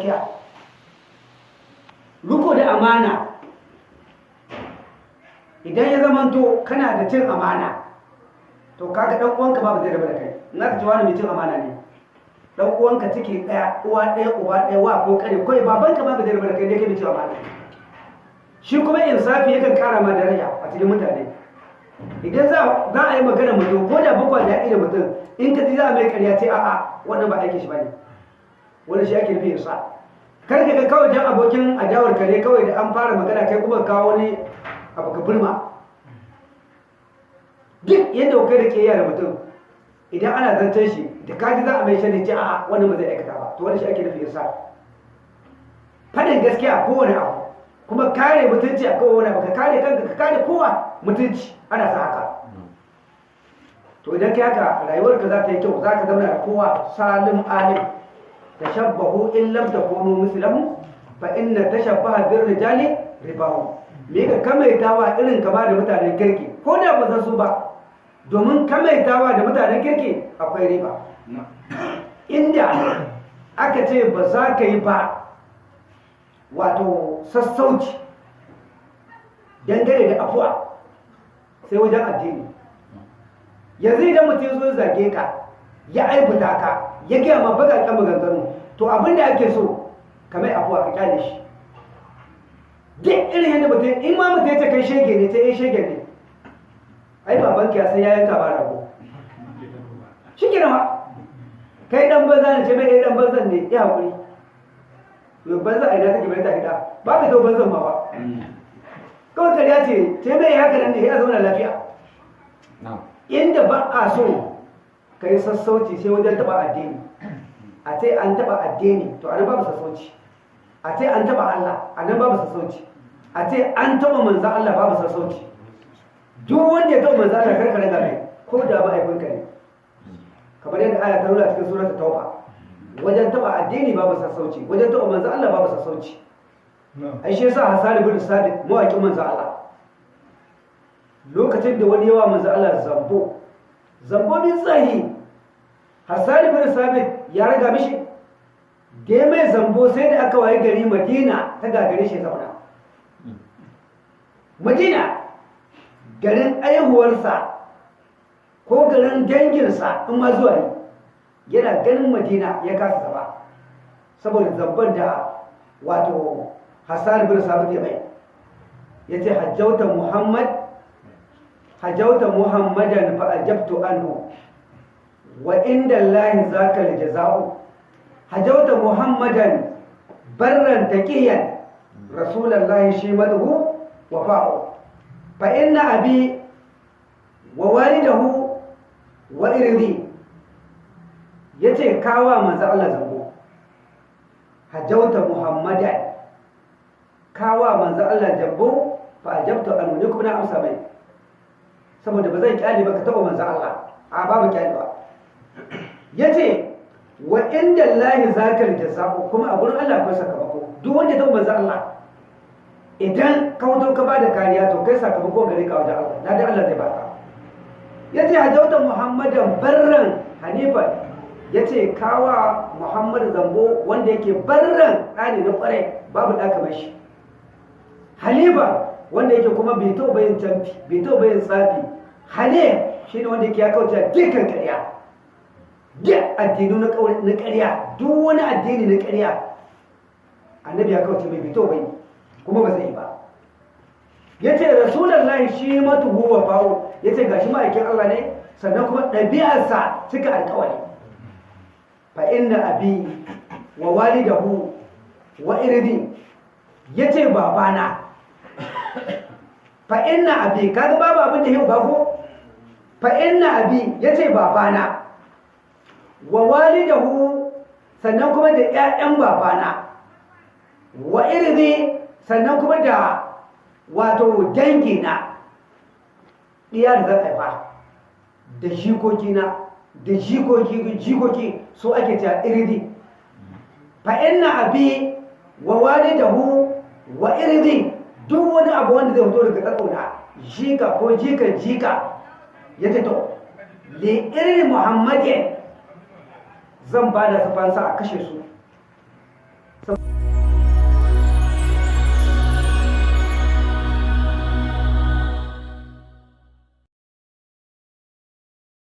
gaskiya. Riko da amana. Idan ya zamanto kana da cin amana to kaga dan uwanka babu zai rabu da kai. In aka ce wani mai cin amana ne dan uwanka ciki ɗaya uwa ɗaya uba ɗaya wa ko kare ko babanka babu zai rabu da kai ne kai mai cin amana. Shi kuma insafi yakan kara ma daraja a cikin mutane. Idan za za a yi magana mutum ko da bakwa da da mutum in ka ji za a mai karya ce a'a wannan ba aikin shi ba ne wani shi ake nufi insa kar ka ga kawai dan abokin adawar kare kawai da an fara magana kai kuma kawo wani abu ka burma duk yadda kai da ke yara mutum idan ana zancen shi da kaji za a mai shani ce a'a wannan ba zai aikata ba. To wani shi ake nufi insa faɗin gaskiya a kowane abu kuma kare mutunci a kowane abu ka kare kanka ka kare kowa mutunci ana sa haka. To idan kai haka rayuwarka za ta yi kyau za ka zama da kowa salim alim. Tashabbahu in lam takunu mislahu fa inna tashabbaha bir rijali ribahu me ka kamaitawa irin kama da mutanen kirki? Ko da ba su ba. Domin kamaitawa da mutanen kirki akwai riba. Inda aka ce ba za ka yi ba wato sassauci dangane da afuwa sai wajen addini. Yanzu idan mutum zo zage ka ya aibuta ka ya gaya ma bakakken maganganu. To abin da ake so kamar afuwa ka ƙyale shi. Duk irin yadda mutum in ma mutum ya ce kai shege ne sai ya shege ne. Ai baban ya sai ya yanka ba rago. Shi ke ma kai dan banza ne ce mai dan banzan ne ya haƙuri yau banza a ina take bai ta gida? Ba ka zo banzan ma ba. Kawai kariya ce ce mai haka nan ne ya zauna lafiya. Inda ba a so ka yi sassauci sai wajen taba addini. A ce an taba addini to a nan babu sassauci. A ce an taba Allah a nan babu sassauci. A ce an taba manzan Allah babu sassauci. Duk wanda ya taba manzan Allah karkare ga mai ko da ba aifinka ne. Kamar yadda aya ta nuna cikin suratul tauba. Wajen taba addini babu sassauci wajen taba manzan Allah babu sassauci. Ai shi yasa Hassan ibn Sabit mawaƙin manzan Allah. Lokacin da wani yawa manzan Allah zambo zambo bin tsahi Hassan ibn Sabit ya raga mishi da ya mai zambo sai da aka waye gari Madina ta gagare shi zauna. Madina garin aihuwarsa ko garin danginsa in ma zuwa yi yana ganin Madina ya kasa zaba saboda zamban da wato Hassan ibn Sabit ya mai. Yace hajjauta Muhammad hajjauta Muhammadan fa ajabtu anhu. Wa inda Allah zaka aljaza'u hajjauta Muhammadan barran taqiyan. Rasulullahi shi madhu wa fa'u fa inna abi wa walidahu wa irdi. Yace kawa manzo Allah zango. Hajjauta Muhammadan. Kawa manzo Allah jambo fa ajabtu anhu ne kuma na amsa mai. Saboda ba zai ƙyale ba ka taba manzo Allah. A babu ƙyale ba ya ce wa inda Allah zakal jazaa'u kuma a gurin Allah akwai sakamako. Duk wanda ya taba manzo Allah idan ka wato ka ba da kariya to kai sakamako gare ka wajen Allah. Na da Allah zai baka. Yace hajauta Muhammadan barran hanifan. Yace kawa Muhammad zambo wanda yake barran ɗani na ƙwarai babu ɗaka mai shi. Halifa wanda yake kuma bai to bayin tamfi bai to bayin tsafi. Hale shi ne wanda yake ya kauce dukkan ƙarya. Duk addinu na ƙarya duk wani addini na ƙarya annabi ya kauce mai bai to bayin kuma ba zai ba. Ya ce rasulallah shi matuhu wa fawo ya ce gashi ma'aikin Allah ne sannan kuma ɗabi'arsa cika alkawari fa inna abi wa walidahu wa irdi ya ce babana. Fa inna abi kaga babu abin da yau ba ko? Fa inna abi ya ce babana. Wa walidahu sannan kuma da ƴaƴan babana. Wa irzi sannan kuma da wato dangi na diya da zai fa da jikoki na da jikoki jikoki so ake cewa irzi fa inna abi wa walidahu wa irzi duk wani abu wanda zai fito daga tsatsona jika ko jikan jika ya ce to li irin muhammadin zan ba da fansa a kashe su.